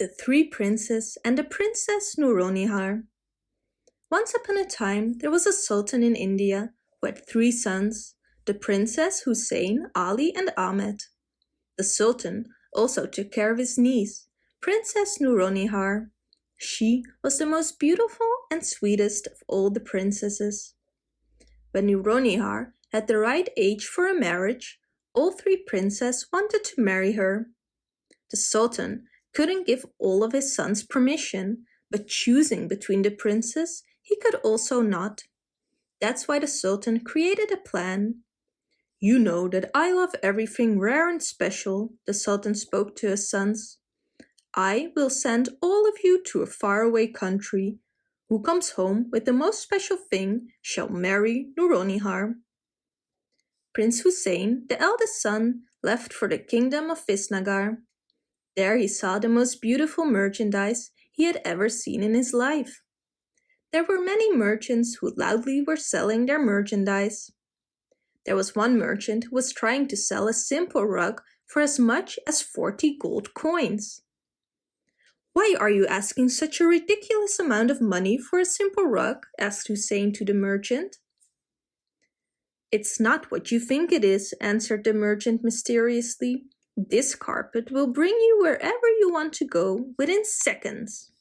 The Three Princes and the Princess Nouronihar Once upon a time there was a sultan in India who had three sons, the Princess Hussein, Ali and Ahmed. The sultan also took care of his niece, Princess Nouronihar. She was the most beautiful and sweetest of all the princesses. When Nouronihar had the right age for a marriage, all three princes wanted to marry her. The sultan couldn't give all of his sons permission, but choosing between the princes, he could also not. That's why the Sultan created a plan. You know that I love everything rare and special, the Sultan spoke to his sons. I will send all of you to a faraway country. Who comes home with the most special thing shall marry Nouronihar. Prince Hussein, the eldest son, left for the kingdom of Visnagar. There he saw the most beautiful merchandise he had ever seen in his life. There were many merchants who loudly were selling their merchandise. There was one merchant who was trying to sell a simple rug for as much as 40 gold coins. Why are you asking such a ridiculous amount of money for a simple rug? asked Hussein to the merchant. It's not what you think it is, answered the merchant mysteriously. This carpet will bring you wherever you want to go within seconds.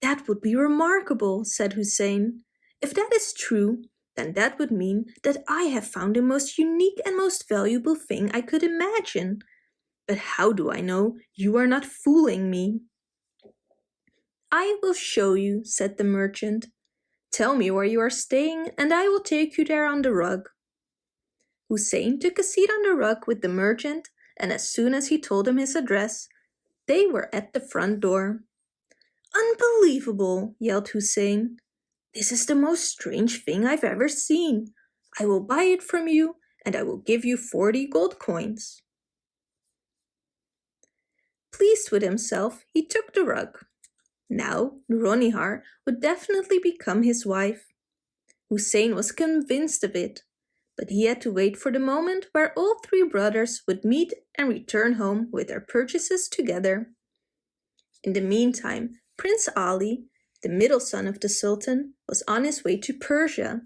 That would be remarkable, said Hussein. If that is true, then that would mean that I have found the most unique and most valuable thing I could imagine. But how do I know you are not fooling me? I will show you, said the merchant. Tell me where you are staying and I will take you there on the rug. Hussein took a seat on the rug with the merchant and as soon as he told him his address, they were at the front door. Unbelievable, yelled Hussein. This is the most strange thing I've ever seen. I will buy it from you and I will give you 40 gold coins. Pleased with himself, he took the rug. Now, Nouronihar would definitely become his wife. Hussein was convinced of it but he had to wait for the moment where all three brothers would meet and return home with their purchases together. In the meantime, Prince Ali, the middle son of the Sultan, was on his way to Persia.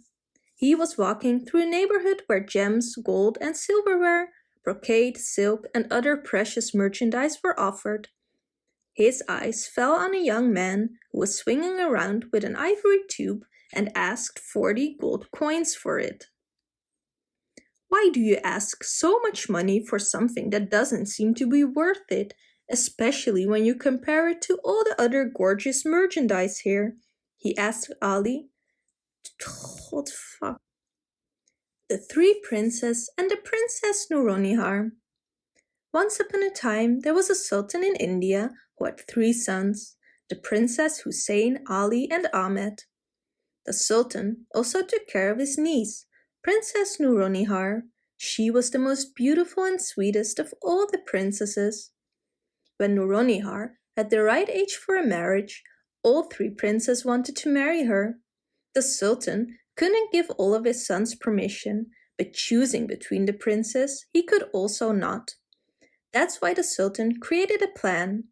He was walking through a neighborhood where gems, gold and silverware, brocade, silk and other precious merchandise were offered. His eyes fell on a young man who was swinging around with an ivory tube and asked 40 gold coins for it. Why do you ask so much money for something that doesn't seem to be worth it, especially when you compare it to all the other gorgeous merchandise here? He asked Ali. What fuck? The Three Princes and the Princess Nouronihar Once upon a time, there was a sultan in India who had three sons, the Princess Hussein, Ali and Ahmed. The sultan also took care of his niece, Princess Nouronihar. She was the most beautiful and sweetest of all the princesses. When Nouronihar had the right age for a marriage, all three princes wanted to marry her. The sultan couldn't give all of his sons permission, but choosing between the princes, he could also not. That's why the sultan created a plan.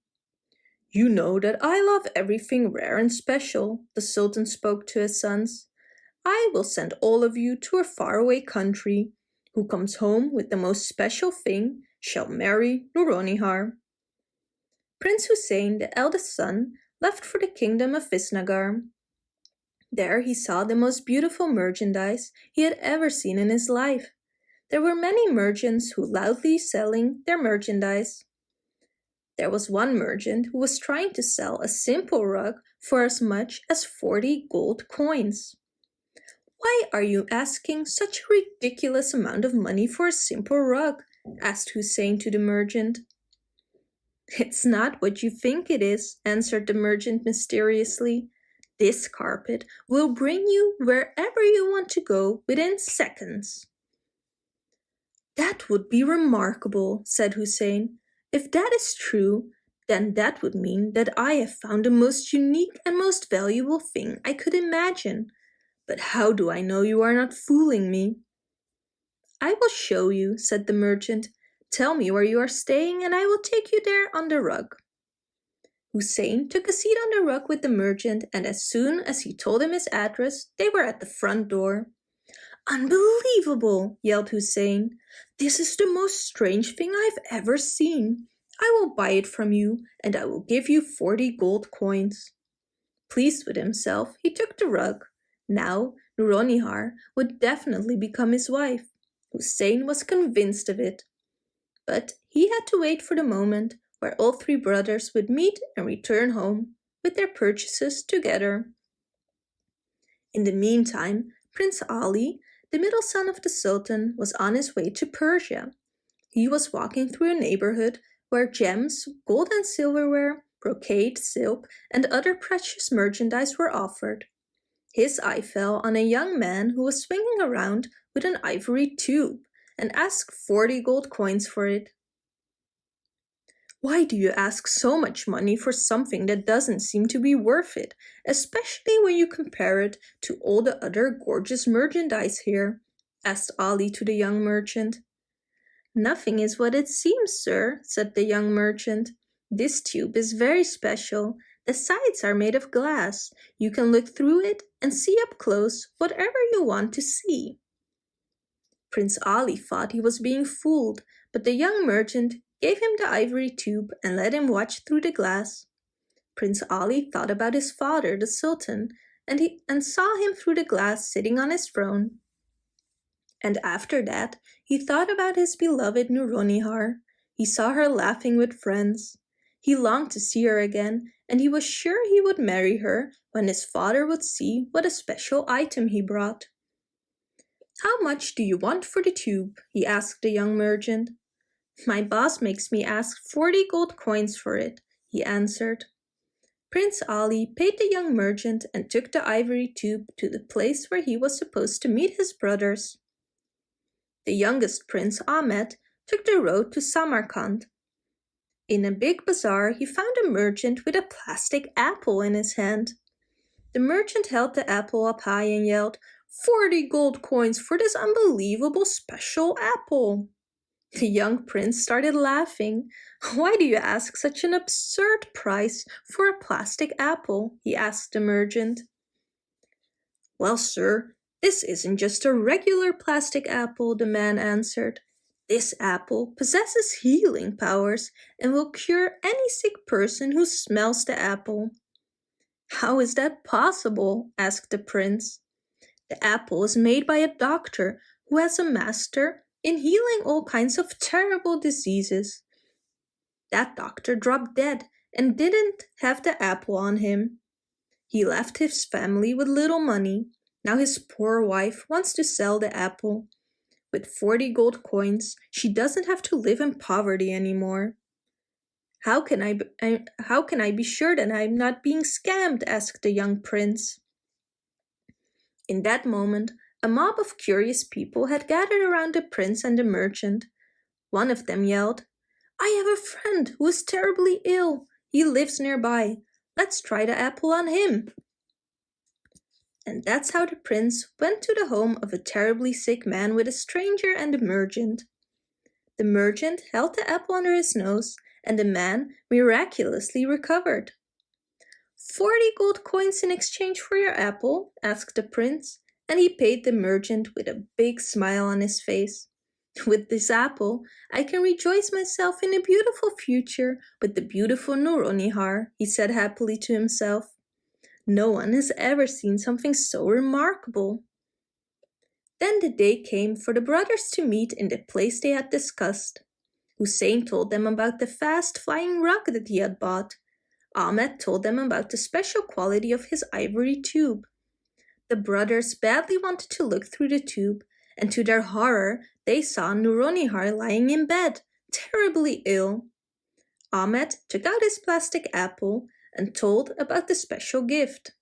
You know that I love everything rare and special, the sultan spoke to his sons. I will send all of you to a faraway country. Who comes home with the most special thing shall marry Nouronihar. Prince Hussein, the eldest son, left for the kingdom of Visnagar. There he saw the most beautiful merchandise he had ever seen in his life. There were many merchants who loudly selling their merchandise. There was one merchant who was trying to sell a simple rug for as much as 40 gold coins. Why are you asking such a ridiculous amount of money for a simple rug? asked Hussein to the merchant. It's not what you think it is, answered the merchant mysteriously. This carpet will bring you wherever you want to go within seconds. That would be remarkable, said Hussein. If that is true, then that would mean that I have found the most unique and most valuable thing I could imagine. But how do I know you are not fooling me? I will show you, said the merchant. Tell me where you are staying and I will take you there on the rug. Hussein took a seat on the rug with the merchant and as soon as he told him his address, they were at the front door. Unbelievable, yelled Hussein. This is the most strange thing I've ever seen. I will buy it from you and I will give you 40 gold coins. Pleased with himself, he took the rug. Now, Nouronihar would definitely become his wife. Hussein was convinced of it. But he had to wait for the moment where all three brothers would meet and return home with their purchases together. In the meantime, Prince Ali, the middle son of the Sultan, was on his way to Persia. He was walking through a neighborhood where gems, gold and silverware, brocade, silk, and other precious merchandise were offered. His eye fell on a young man who was swinging around with an ivory tube and asked 40 gold coins for it. Why do you ask so much money for something that doesn't seem to be worth it, especially when you compare it to all the other gorgeous merchandise here? asked Ali to the young merchant. Nothing is what it seems, sir, said the young merchant. This tube is very special. The sides are made of glass. You can look through it and see up close whatever you want to see. Prince Ali thought he was being fooled, but the young merchant gave him the ivory tube and let him watch through the glass. Prince Ali thought about his father, the Sultan, and, he, and saw him through the glass sitting on his throne. And after that, he thought about his beloved Nouronihar. He saw her laughing with friends. He longed to see her again, and he was sure he would marry her when his father would see what a special item he brought. How much do you want for the tube? he asked the young merchant. My boss makes me ask 40 gold coins for it, he answered. Prince Ali paid the young merchant and took the ivory tube to the place where he was supposed to meet his brothers. The youngest prince, Ahmed, took the road to Samarkand. In a big bazaar, he found a merchant with a plastic apple in his hand. The merchant held the apple up high and yelled, 40 gold coins for this unbelievable special apple. The young prince started laughing. Why do you ask such an absurd price for a plastic apple? he asked the merchant. Well, sir, this isn't just a regular plastic apple, the man answered. This apple possesses healing powers and will cure any sick person who smells the apple. How is that possible? asked the prince. The apple is made by a doctor who has a master in healing all kinds of terrible diseases. That doctor dropped dead and didn't have the apple on him. He left his family with little money. Now his poor wife wants to sell the apple. With 40 gold coins, she doesn't have to live in poverty anymore. How can I, I, how can I be sure that I'm not being scammed? asked the young prince. In that moment, a mob of curious people had gathered around the prince and the merchant. One of them yelled, I have a friend who is terribly ill. He lives nearby. Let's try the apple on him. And that's how the prince went to the home of a terribly sick man with a stranger and a merchant. The merchant held the apple under his nose and the man miraculously recovered. Forty gold coins in exchange for your apple? asked the prince and he paid the merchant with a big smile on his face. With this apple, I can rejoice myself in a beautiful future with the beautiful Nouronihar, he said happily to himself. No one has ever seen something so remarkable. Then the day came for the brothers to meet in the place they had discussed. Hussein told them about the fast-flying rug that he had bought. Ahmed told them about the special quality of his ivory tube. The brothers badly wanted to look through the tube, and to their horror, they saw Nouronihar lying in bed, terribly ill. Ahmed took out his plastic apple and told about the special gift.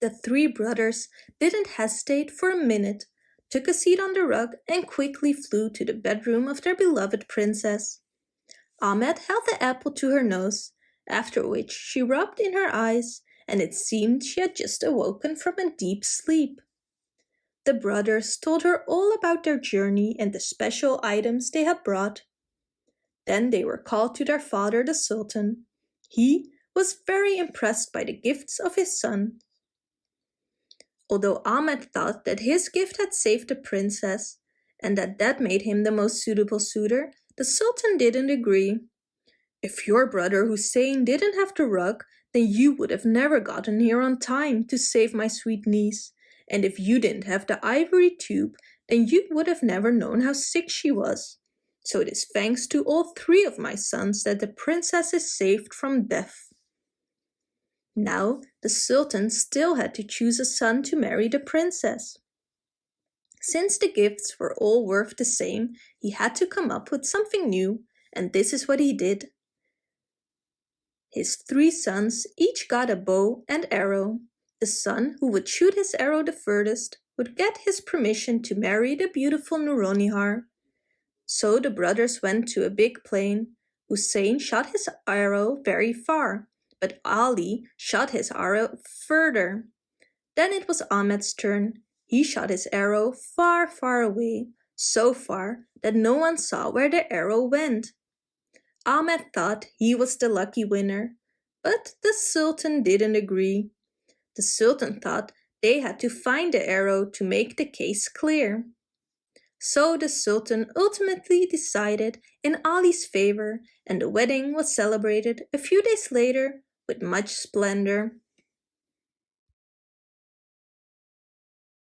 The three brothers didn't hesitate for a minute, took a seat on the rug and quickly flew to the bedroom of their beloved princess. Ahmed held the apple to her nose, after which she rubbed in her eyes and it seemed she had just awoken from a deep sleep. The brothers told her all about their journey and the special items they had brought. Then they were called to their father the Sultan. He was very impressed by the gifts of his son. Although Ahmed thought that his gift had saved the princess and that that made him the most suitable suitor, the Sultan didn't agree. If your brother Hussein didn't have the rug, then you would have never gotten here on time to save my sweet niece. And if you didn't have the ivory tube, then you would have never known how sick she was. So it is thanks to all three of my sons that the princess is saved from death. Now the sultan still had to choose a son to marry the princess. Since the gifts were all worth the same, he had to come up with something new, and this is what he did. His three sons each got a bow and arrow. The son who would shoot his arrow the furthest would get his permission to marry the beautiful Nouronihar. So the brothers went to a big plain. Hussein shot his arrow very far, but Ali shot his arrow further. Then it was Ahmed's turn. He shot his arrow far, far away, so far that no one saw where the arrow went. Ahmed thought he was the lucky winner, but the Sultan didn't agree. The Sultan thought they had to find the arrow to make the case clear. So the Sultan ultimately decided in Ali's favor and the wedding was celebrated a few days later with much splendor.